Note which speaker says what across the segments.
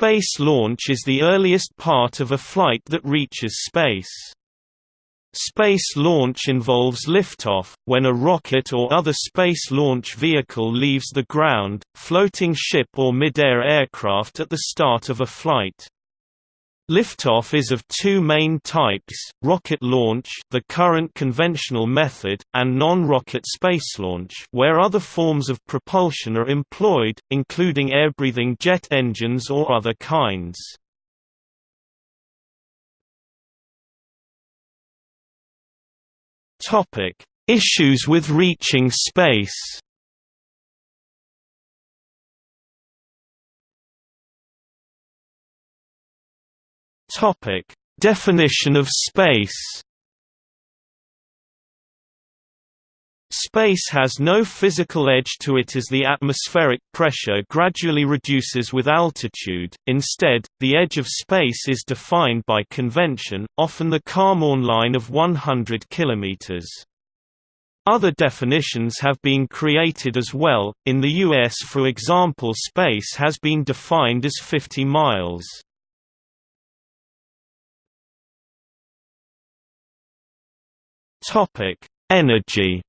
Speaker 1: Space launch is the earliest part of a flight that reaches space. Space launch involves liftoff, when a rocket or other space launch vehicle leaves the ground, floating ship or mid-air aircraft at the start of a flight. Liftoff is of two main types, rocket launch the current conventional method, and non-rocket space launch, where other forms of propulsion are employed, including air-breathing jet engines or other kinds. Issues with reaching space. Topic: Definition of space. Space has no physical edge to it as the atmospheric pressure gradually reduces with altitude, instead, the edge of space is defined by convention, often the Kármán line of 100 km. Other definitions have been created as well, in the US for example space has been defined as 50 miles. Energy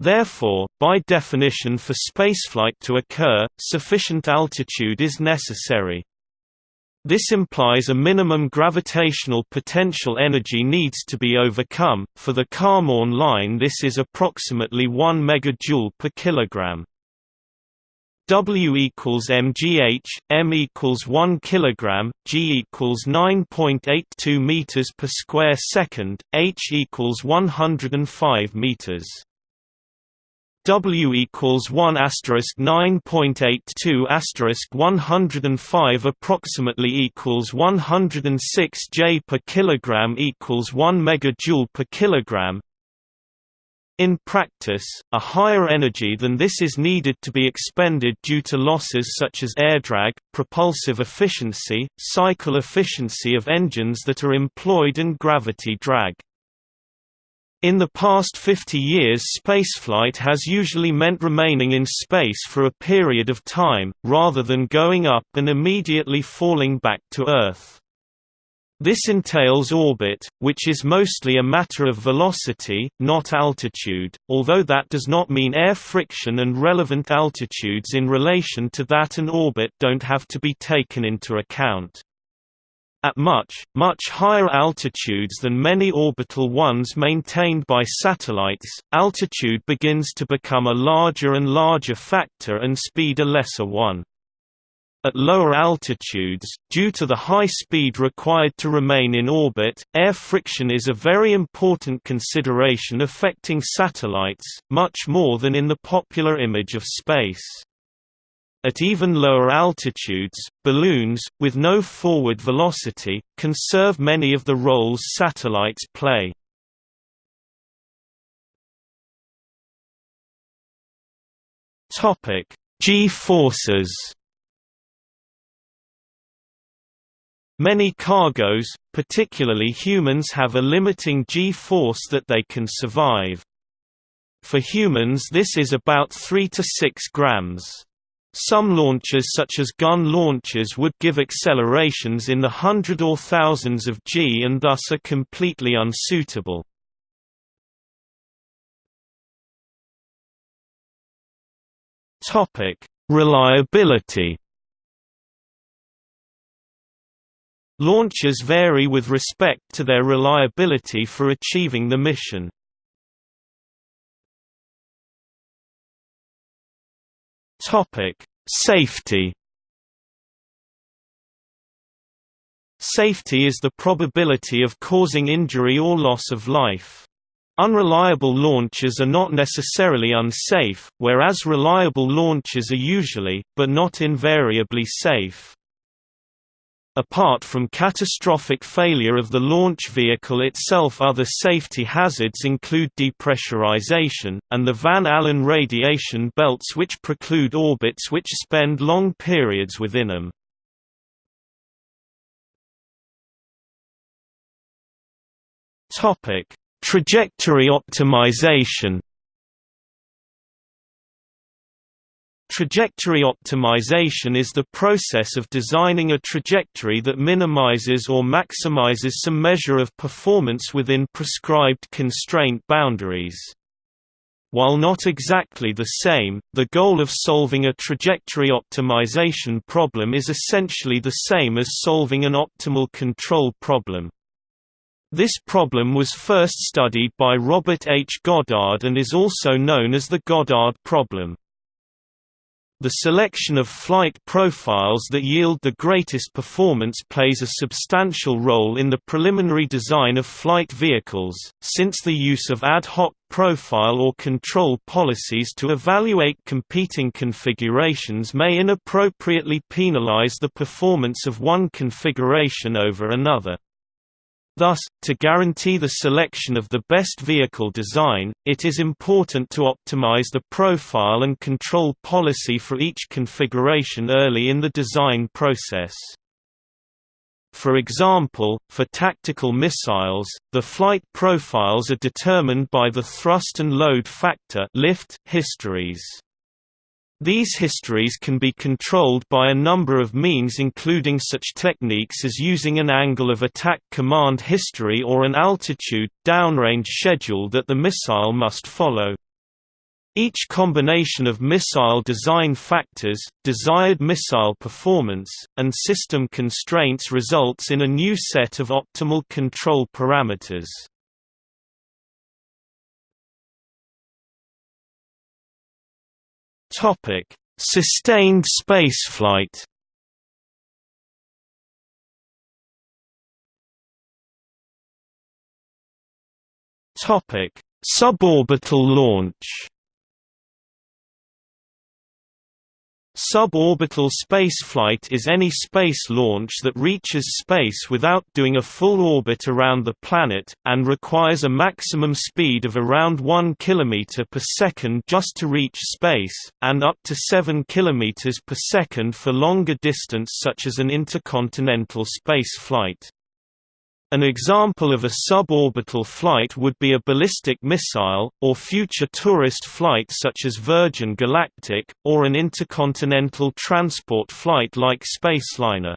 Speaker 1: Therefore, by definition for spaceflight to occur, sufficient altitude is necessary. This implies a minimum gravitational potential energy needs to be overcome. For the Kármán line, this is approximately 1 megajoule per kilogram. W equals mgh, m equals 1 kilogram, g equals 9.82 meters per square second, h equals 105 meters. W equals 1 asterisk 9.82 asterisk 105 approximately equals 106 J per kilogram equals 1 megajoule per kilogram. In practice, a higher energy than this is needed to be expended due to losses such as air drag, propulsive efficiency, cycle efficiency of engines that are employed and gravity drag. In the past 50 years spaceflight has usually meant remaining in space for a period of time, rather than going up and immediately falling back to Earth. This entails orbit, which is mostly a matter of velocity, not altitude, although that does not mean air friction and relevant altitudes in relation to that and orbit don't have to be taken into account. At much, much higher altitudes than many orbital ones maintained by satellites, altitude begins to become a larger and larger factor and speed a lesser one. At lower altitudes, due to the high speed required to remain in orbit, air friction is a very important consideration affecting satellites, much more than in the popular image of space. At even lower altitudes, balloons, with no forward velocity, can serve many of the roles satellites play. G-forces Many cargoes, particularly humans have a limiting g-force that they can survive. For humans this is about 3 to 6 grams. Some launches such as gun launches would give accelerations in the hundred or thousands of g and thus are completely unsuitable. Reliability Launches vary with respect to their reliability for achieving the mission. Topic: Safety. Safety is the probability of causing injury or loss of life. Unreliable launches are not necessarily unsafe, whereas reliable launches are usually, but not invariably safe. Apart from catastrophic failure of the launch vehicle itself other safety hazards include depressurization, and the Van Allen radiation belts which preclude orbits which spend long periods within them. Trajectory optimization Trajectory optimization is the process of designing a trajectory that minimizes or maximizes some measure of performance within prescribed constraint boundaries. While not exactly the same, the goal of solving a trajectory optimization problem is essentially the same as solving an optimal control problem. This problem was first studied by Robert H. Goddard and is also known as the Goddard problem. The selection of flight profiles that yield the greatest performance plays a substantial role in the preliminary design of flight vehicles, since the use of ad hoc profile or control policies to evaluate competing configurations may inappropriately penalize the performance of one configuration over another. Thus, to guarantee the selection of the best vehicle design, it is important to optimize the profile and control policy for each configuration early in the design process. For example, for tactical missiles, the flight profiles are determined by the thrust and load factor lift histories. These histories can be controlled by a number of means including such techniques as using an angle of attack command history or an altitude, downrange schedule that the missile must follow. Each combination of missile design factors, desired missile performance, and system constraints results in a new set of optimal control parameters. Topic: Sustained spaceflight. Topic: Suborbital launch. Suborbital spaceflight is any space launch that reaches space without doing a full orbit around the planet, and requires a maximum speed of around 1 km per second just to reach space, and up to 7 km per second for longer distance such as an intercontinental space flight. An example of a suborbital flight would be a ballistic missile, or future tourist flight such as Virgin Galactic, or an intercontinental transport flight like Spaceliner.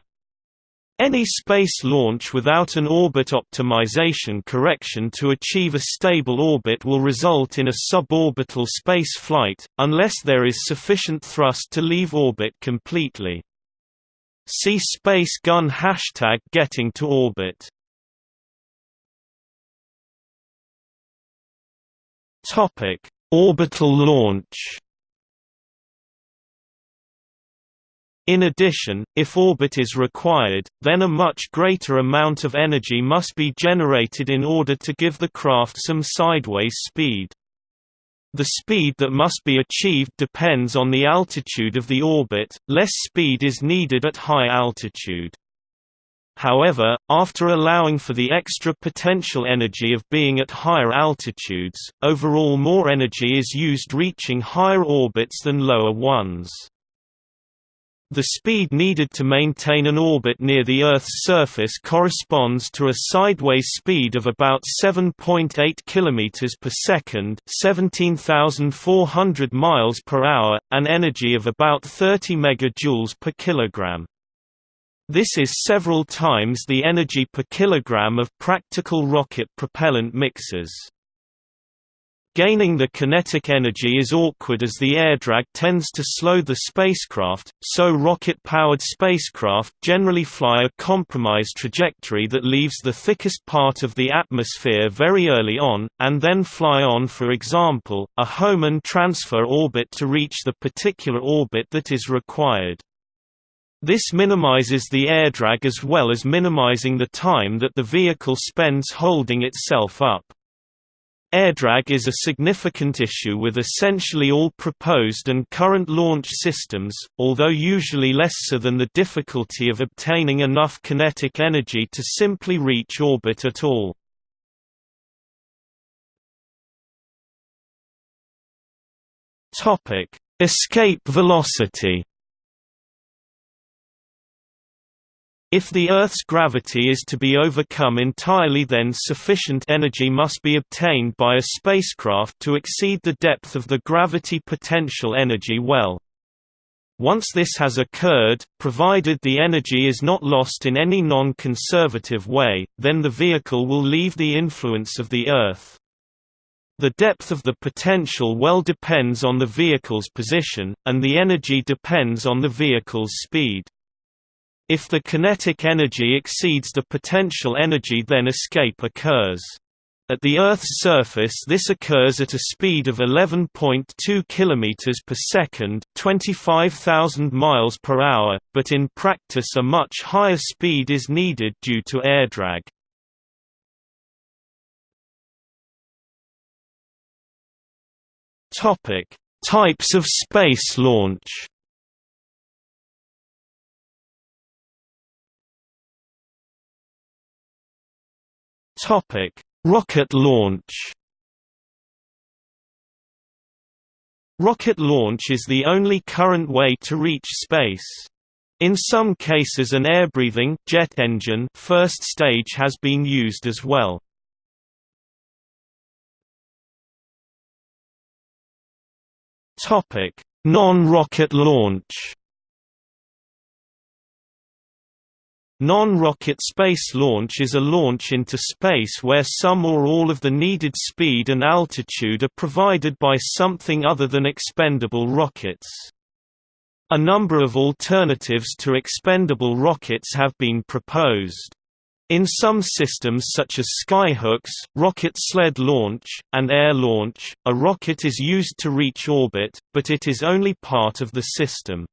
Speaker 1: Any space launch without an orbit optimization correction to achieve a stable orbit will result in a suborbital space flight, unless there is sufficient thrust to leave orbit completely. See Space Gun hashtag getting to orbit Topic: Orbital launch. In addition, if orbit is required, then a much greater amount of energy must be generated in order to give the craft some sideways speed. The speed that must be achieved depends on the altitude of the orbit, less speed is needed at high altitude. However, after allowing for the extra potential energy of being at higher altitudes, overall more energy is used reaching higher orbits than lower ones. The speed needed to maintain an orbit near the Earth's surface corresponds to a sideways speed of about 7.8 km per second, 17,400 miles per hour, an energy of about 30 megajoules per kilogram. This is several times the energy per kilogram of practical rocket propellant mixers. Gaining the kinetic energy is awkward as the air drag tends to slow the spacecraft, so rocket-powered spacecraft generally fly a compromise trajectory that leaves the thickest part of the atmosphere very early on, and then fly on for example, a Hohmann transfer orbit to reach the particular orbit that is required. This minimizes the air drag as well as minimizing the time that the vehicle spends holding itself up. Air drag is a significant issue with essentially all proposed and current launch systems, although usually less so than the difficulty of obtaining enough kinetic energy to simply reach orbit at all. Escape velocity If the Earth's gravity is to be overcome entirely then sufficient energy must be obtained by a spacecraft to exceed the depth of the gravity potential energy well. Once this has occurred, provided the energy is not lost in any non-conservative way, then the vehicle will leave the influence of the Earth. The depth of the potential well depends on the vehicle's position, and the energy depends on the vehicle's speed. If the kinetic energy exceeds the potential energy then escape occurs. At the Earth's surface this occurs at a speed of 11.2 km per second 25,000 miles per hour, but in practice a much higher speed is needed due to air drag. Types of space launch Topic Rocket launch Rocket launch is the only current way to reach space. In some cases an air-breathing jet engine first stage has been used as well. Topic: Non-rocket launch Non-rocket space launch is a launch into space where some or all of the needed speed and altitude are provided by something other than expendable rockets. A number of alternatives to expendable rockets have been proposed. In some systems such as skyhooks, rocket sled launch, and air launch, a rocket is used to reach orbit, but it is only part of the system.